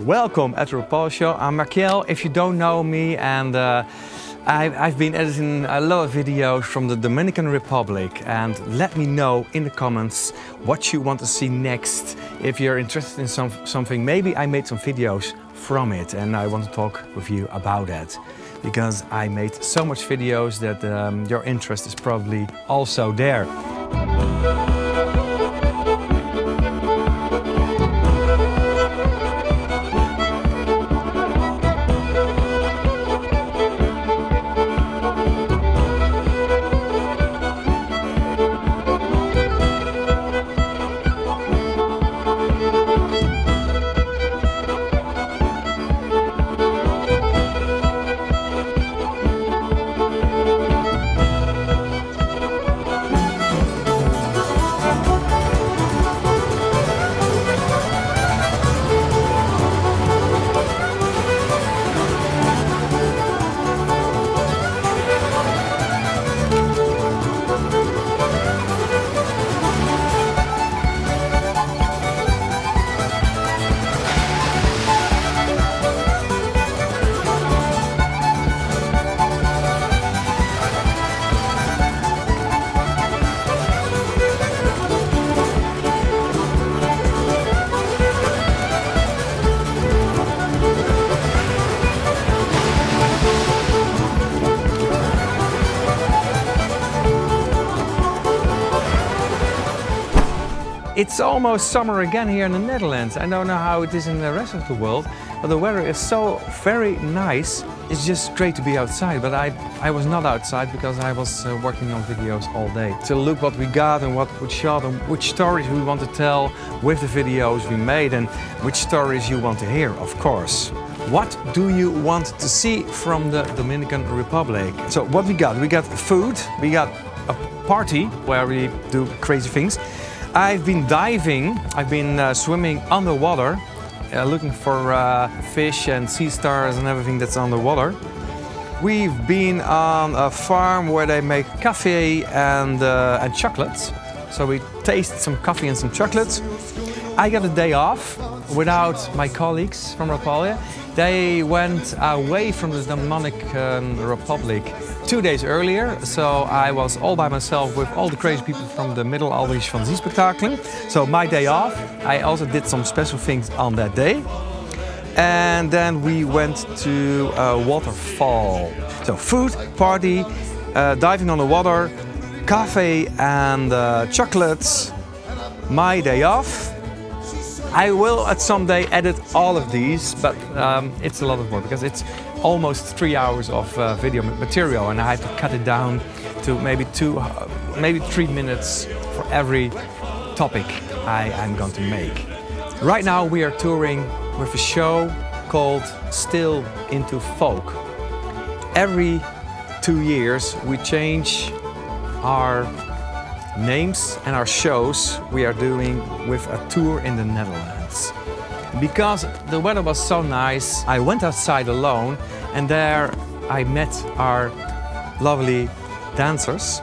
Welcome at Rapalje Show. I'm Markiel, if you don't know me, and uh, I've, I've been editing a lot of videos from the Dominican Republic. And let me know in the comments what you want to see next. If you're interested in some, something, maybe I made some videos from it and I want to talk with you about that. Because I made so much videos that um, your interest is probably also there. It's almost summer again here in the Netherlands. I don't know how it is in the rest of the world, but the weather is so very nice. It's just great to be outside, but I, I was not outside because I was uh, working on videos all day. To look what we got and what we shot and which stories we want to tell with the videos we made and which stories you want to hear, of course. What do you want to see from the Dominican Republic? So what we got? We got food, we got a party where we do crazy things. I've been diving, I've been uh, swimming underwater, uh, looking for uh, fish and sea stars and everything that's underwater. We've been on a farm where they make coffee and, uh, and chocolates. So we taste some coffee and some chocolates. I got a day off without my colleagues from Rapalje. They went away from the Dominican Republic two days earlier. So I was all by myself with all the crazy people from the Middle Albrecht van Zee Spectacle. So my day off, I also did some special things on that day. And then we went to a waterfall. So food, party, uh, diving on the water, coffee and uh, chocolates. My day off. I will at some day edit all of these, but um, it's a lot of work because it's almost three hours of uh, video material and I have to cut it down to maybe two, uh, maybe three minutes for every topic I am going to make. Right now we are touring with a show called Still into Folk. Every two years we change our names and our shows we are doing with a tour in the Netherlands. Because the weather was so nice, I went outside alone and there I met our lovely dancers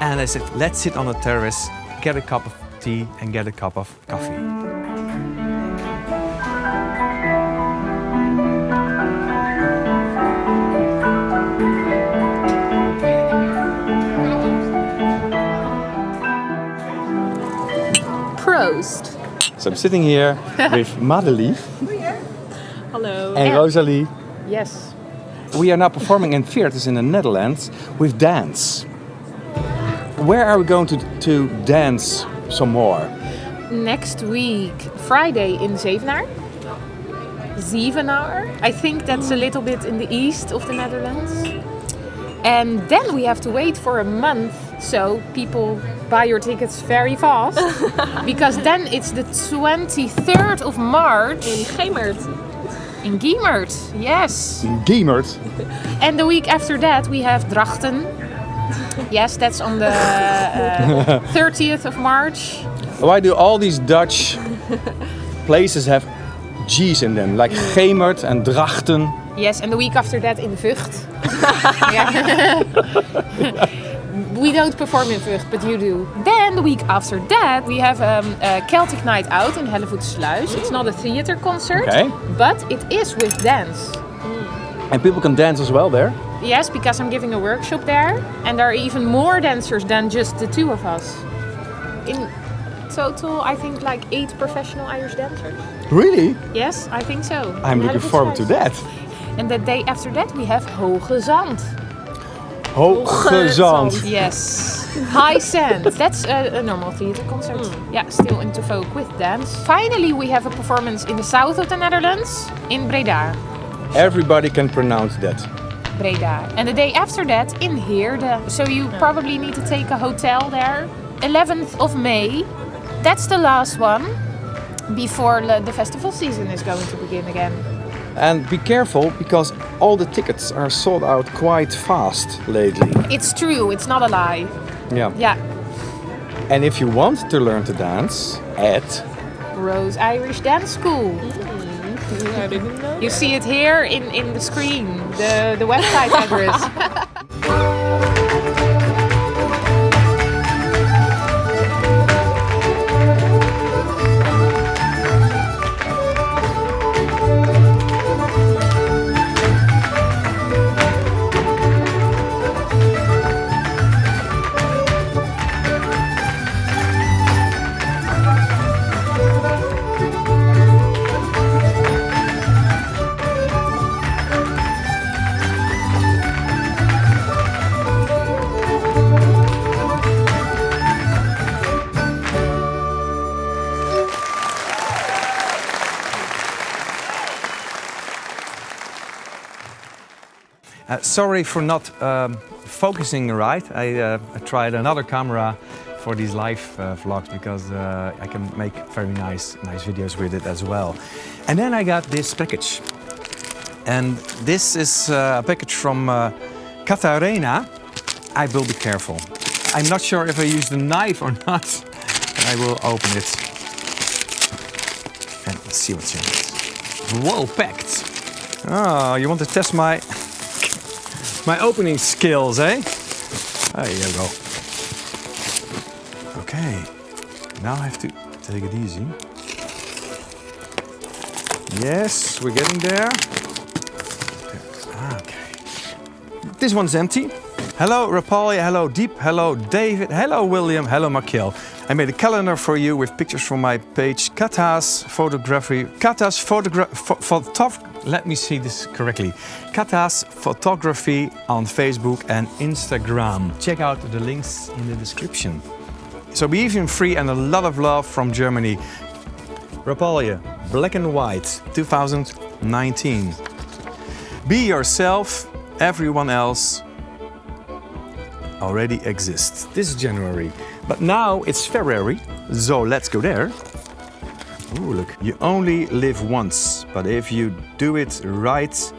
and I said, let's sit on the terrace, get a cup of tea and get a cup of coffee. So I'm sitting here with Madelief. Hello. And Rosalie. Yes. We are now performing in theaters in the Netherlands with dance. Where are we going to, to dance some more? Next week, Friday in Zevenaar. Zevenaar. I think that's a little bit in the east of the Netherlands. And then we have to wait for a month, so people buy your tickets very fast. because then it's the 23rd of March. In Gemert. In Gemert, yes. In Gemert? And the week after that we have Drachten. Yes, that's on the uh, 30th of March. Why do all these Dutch places have G's in them, like Gemert and Drachten? Yes, and the week after that in Vught. We don't perform in Vught, but you do. Then the week after that, we have um, a Celtic Night Out in Hellevoetsluis. It's not a theater concert, Okay. but it is with dance. And people can dance as well there. Yes, because I'm giving a workshop there, and there are even more dancers than just the two of us. In total, I think like eight professional Irish dancers. Really? Yes, I think so. I'm In looking forward to that. And the day after that, we have Hoogezand. Hoogezand. Yes. High Sand. That's a, a normal theater concert. Hmm. Yeah, still into folk with dance. Finally, we have a performance in the south of the Netherlands, in Breda. Everybody can pronounce that. Breda. And the day after that, in Heerde. So you probably need to take a hotel there. 11th of May. That's the last one before the the festival season is going to begin again. And be careful because all the tickets are sold out quite fast lately. It's true, it's not a lie. Yeah. Yeah. And if you want to learn to dance at Rose Irish Dance School. Mm, I didn't know. You see it here in, in the screen, the, the website address. sorry for not um, focusing right. I, uh, I tried another camera for these live uh, vlogs because uh, I can make very nice, nice videos with it as well. And then I got this package. And this is a package from uh, Katarina. I will be careful. I'm not sure if I use the knife or not. I will open it. And see what's in it. Well packed. Oh, you want to test my my opening skills, eh? There you go. Okay, now I have to take it easy. Yes, we're getting there. Okay. This one's empty. Hello, Rapalje. Hello, Dieb. Hello, David. Hello, William. Hello, Makil. I made a calendar for you with pictures from my page, Kata's Photography. Kata's Photography. Photography. Let me see this correctly. Kata's Photography on Facebook and Instagram. Check out the links in the description. So be even free and a lot of love from Germany. Rapalje, Black and White, 2019. Be yourself, everyone else already exists. This is January, but now it's February, so let's go there. Ooh, look. You only live once, but if you do it right,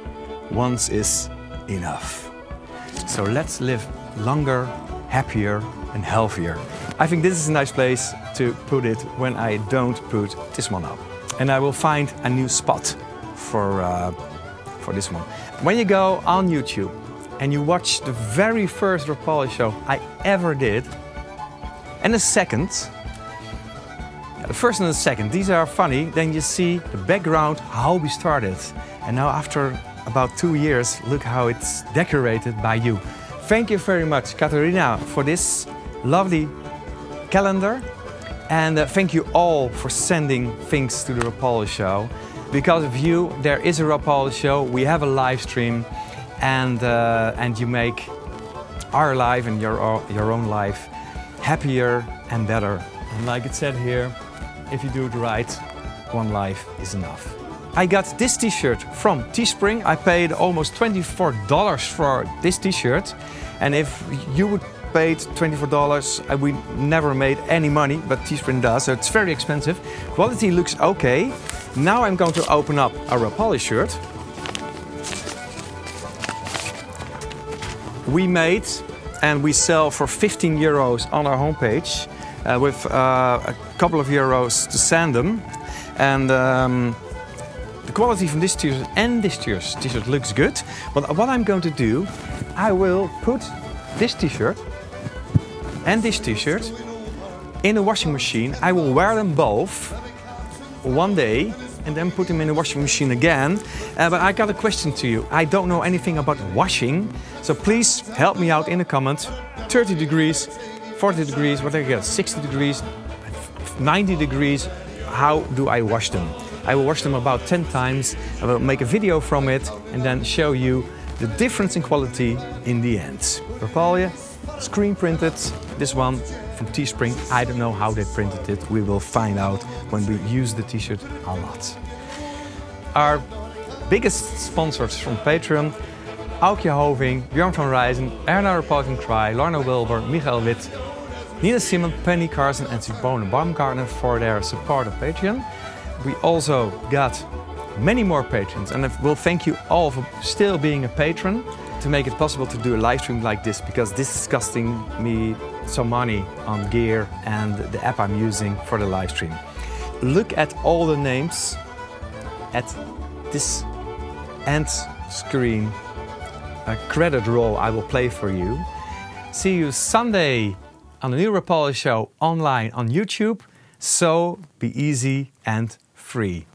once is enough. So let's live longer, happier, and healthier. I think this is a nice place to put it when I don't put this one up. And I will find a new spot for, uh, for this one. When you go on YouTube and you watch the very first Rapalje show I ever did, and the second, the first and the second, these are funny. Then you see the background, how we started. And now after about two years, look how it's decorated by you. Thank you very much, Katarina, for this lovely calendar. And uh, thank you all for sending things to the Rapalje show. Because of you, there is a Rapalje show. We have a live stream and, uh, and you make our life and your, your own life happier and better. And like it said here, if you do it right, one life is enough. I got this t-shirt from Teespring. I paid almost $24 for this t-shirt. And if you would paid $24, uh, we never made any money, but Teespring does, so it's very expensive. Quality looks okay. Now I'm going to open up a Rapalje shirt. we made and we sell for 15 euros on our homepage uh, with uh, a couple of euros to send them. And um, the quality from this t-shirt and this t-shirt looks good. But what I'm going to do, I will put this t-shirt and this t-shirt in a washing machine. I will wear them both one day and then put them in the washing machine again. Uh, but I got a question to you. I don't know anything about washing, so please help me out in the comments. 30 degrees, 40 degrees, what I get, 60 degrees, 90 degrees, how do I wash them? I will wash them about 10 times, I will make a video from it and then show you the difference in quality in the end. Rapalje, screen printed, this one from Teespring. I don't know how they printed it. We will find out when we use the t-shirt a lot. Our biggest sponsors from Patreon, Aukje Hoving, Björn van Rijzen, Erna Reporting Cry, Lorna Wilber, Michael Witt, Nina Simon, Penny Carson and Simone Baumgartner for their support of Patreon. We also got many more patrons and I will thank you all for still being a patron to make it possible to do a live stream like this because this is costing me some money on gear and the app I'm using for the live stream. Look at all the names at this end screen a credit roll I will play for you. See you Sunday on the new Rapalje show online on YouTube. So be easy and free.